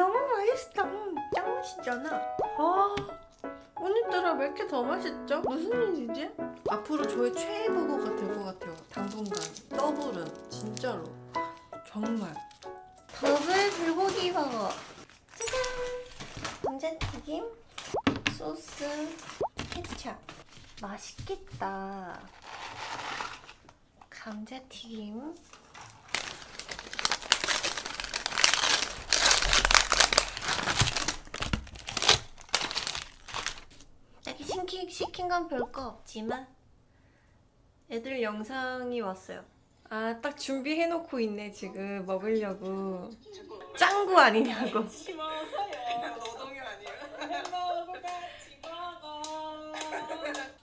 너무 맛있어 짱 맛있잖아. 아 오늘따라 왜 이렇게 더 맛있죠? 무슨 일이지? 앞으로 저의 최애 버거가 될 것 같아요. 당분간. 더블은 진짜로. 정말. 더블 불고기 버거. 짜잔. 감자튀김 소스 케찹. 맛있겠다. 감자튀김 시킨, 건 별거 없지만 애들 영상이 왔어요 아 딱 준비해놓고 있네 지금 먹으려고 짱구 아니냐고.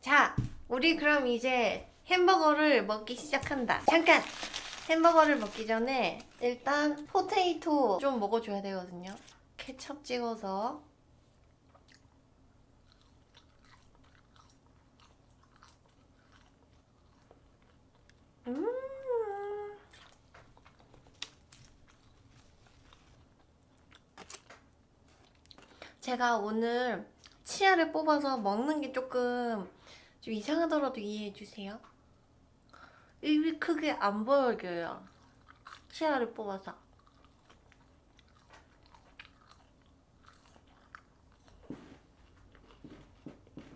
자, 우리 그럼 이제 햄버거를 먹기 시작한다. 잠깐! 햄버거를 먹기 전에 일단 포테이토 좀 먹어줘야 되거든요. 케첩 찍어서 제가 오늘 치아를 뽑아서 먹는 게 조금 좀 이상하더라도 이해해주세요. 입이 크게 안 보여져요. 치아를 뽑아서.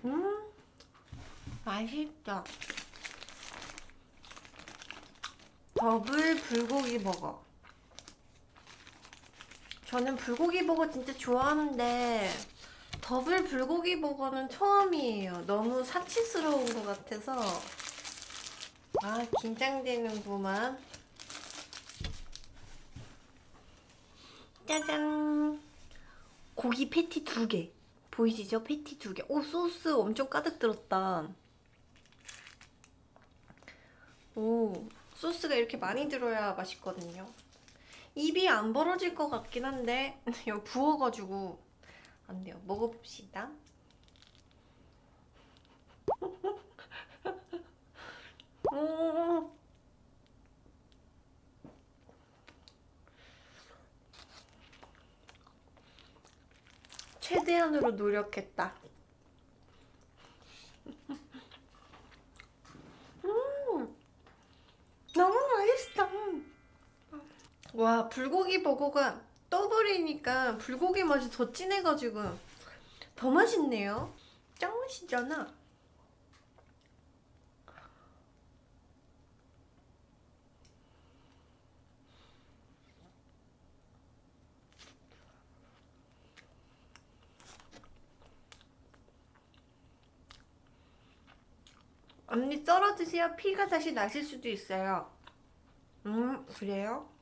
음, 맛있죠? 더블 불고기 버거. 저는 불고기 버거 진짜 좋아하는데 더블 불고기 버거는 처음이에요. 너무 사치스러운 것 같아서 아 긴장되는구만. 짜잔 고기 패티 두 개. 보이시죠? 패티 두 개. 오 소스 엄청 가득 들었다. 오 소스가 이렇게 많이 들어야 맛있거든요. 입이 안 벌어질 것 같긴 한데 이거 부어가지고 안 돼요. 먹어봅시다. 음. 최대한으로 노력했다. 음, 너무 맛있어. 와 불고기 버거가 더블이니까 불고기 맛이 더 진해가지고 더 맛있네요. 짱 맛있잖아. 언니 썰어 드세요. 피가 다시 나실 수도 있어요. 음 그래요?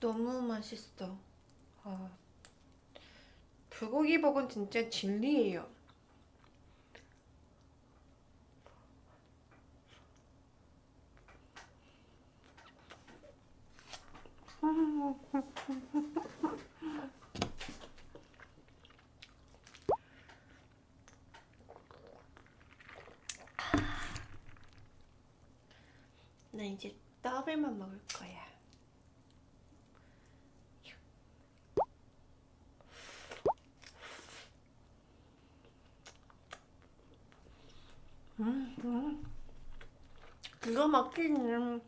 너무 맛있어. 아, 불고기 버거는 진짜 진리예요. 나 이제 더블만 먹을 거야. 음, 음. 기가 막히네.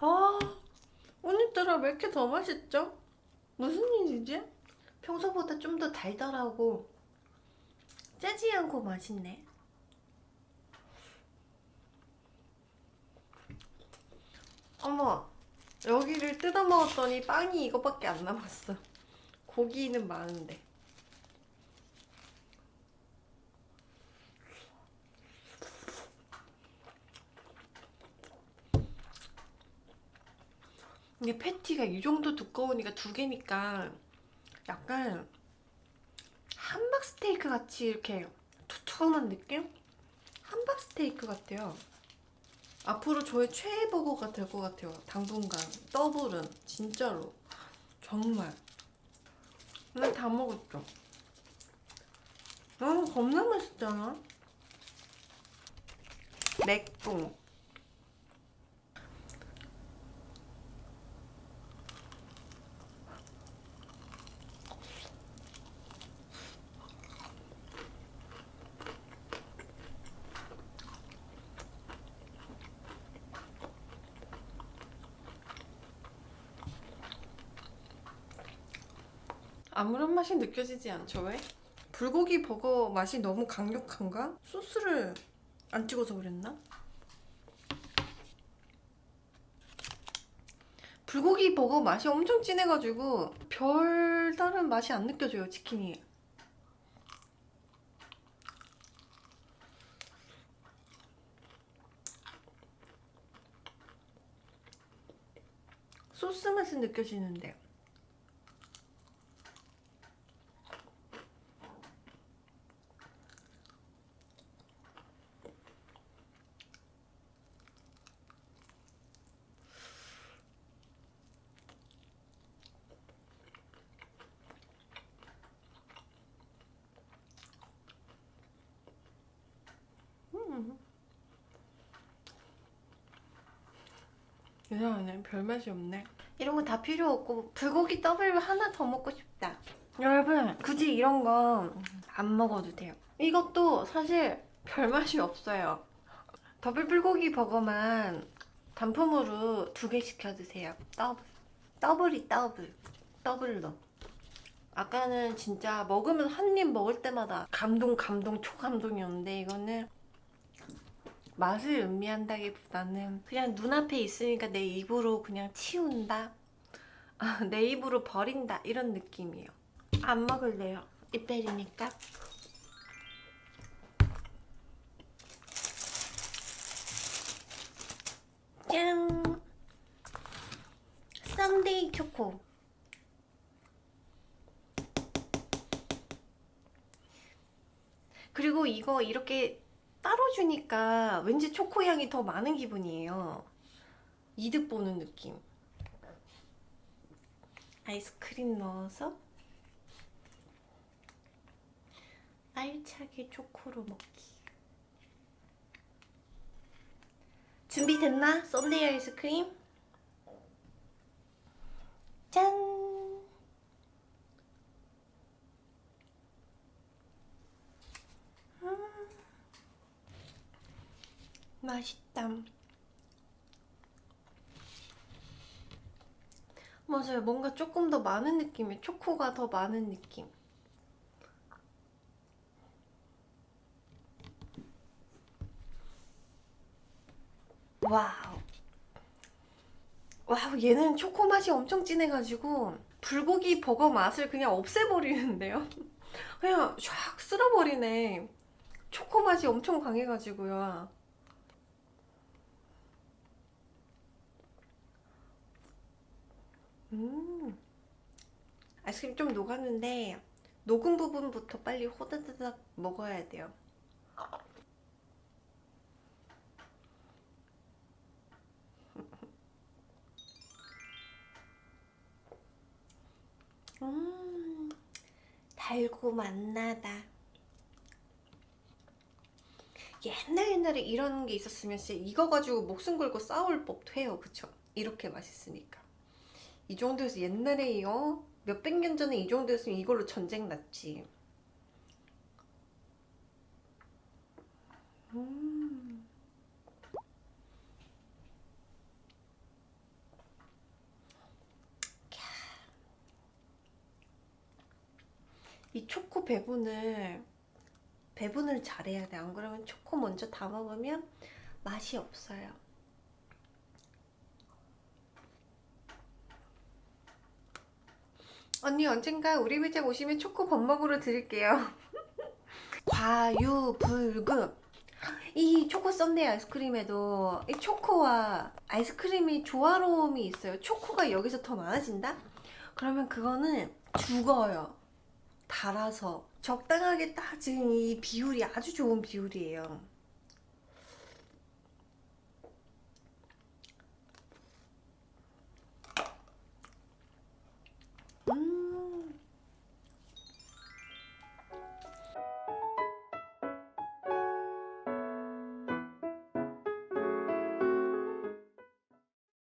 아, 오늘따라 왜 이렇게 더 맛있죠? 무슨 일이지? 평소보다 좀 더 달달하고 짜지 않고 맛있네. 어머, 여기를 뜯어 먹었더니 빵이 이거밖에 안 남았어. 고기는 많은데. 이게 패티가 이 정도 두꺼우니까 두 개니까 약간 함박 스테이크 같이 이렇게 두툼한 느낌? 함박 스테이크 같아요. 앞으로 저의 최애 버거가 될 것 같아요. 당분간 더블은 진짜로 정말. 난다 먹었죠. 아 겁나 맛있잖아. 맥봉 아무런 맛이 느껴지지 않죠 왜? 불고기 버거 맛이 너무 강력한가? 소스를 안 찍어서 그랬나? 불고기 버거 맛이 엄청 진해가지고 별다른 맛이 안 느껴져요 치킨이 소스 맛은 느껴지는데 음. 이상하네 별맛이 없네. 이런 거 다 필요 없고 불고기 더블 하나 더 먹고 싶다. 여러분 굳이 이런 거 안 먹어도 돼요. 이것도 사실 별맛이 없어요. 더블 불고기 버거만 단품으로 두 개 시켜 드세요. 더블 더블이 더블. 더블로. 아까는 진짜 먹으면 한 입 먹을 때마다 감동 감동 초감동이었는데 이거는 맛을 음미한다기보다는 그냥 눈앞에 있으니까 내 입으로 그냥 치운다. 아, 내 입으로 버린다. 이런 느낌이에요. 안 먹을래요. 이빨이니까. 짠! 썬데이 초코. 그리고 이거 이렇게 따로 주니까 왠지 초코 향이 더 많은 기분이에요. 이득 보는 느낌. 아이스크림 넣어서 알차게 초코로 먹기. 준비됐나? 썬데이 아이스크림? 짠! 맛있다. 맞아요. 뭔가 조금 더 많은 느낌이 초코가 더 많은 느낌. wow. wow, 얘는 초코 맛이 엄청 진해가지고 불고기 버거 맛을 그냥 없애버리는데요? 그냥 샥 쓸어버리네. 초코 맛이 엄청 강해가지고요. 음. 아이스크림 좀 녹았는데 녹은 부분부터 빨리 호다다닥 먹어야 돼요. 음, 달고 맛나다. 옛날 옛날에 이런 게 있었으면 진짜 이거 가지고 목숨 걸고 싸울 법도 해요. 그쵸? 이렇게 맛있으니까. 이 정도에서 옛날에 어? 몇백 년 전에 이 정도였으면 이걸로 전쟁 났지. 음. 이 초코 배분을 배분을 잘해야 돼. 안 그러면 초코 먼저 다 먹으면 맛이 없어요. 언니 언젠가 우리 매장 오시면 초코 밥 먹으러 드릴게요. 과유불급. 이 초코 썬데이 아이스크림에도 이 초코와 아이스크림이 조화로움이 있어요. 초코가 여기서 더 많아진다? 그러면 그거는 죽어요. 달아서 적당하게 딱 지금 이 비율이 아주 좋은 비율이에요.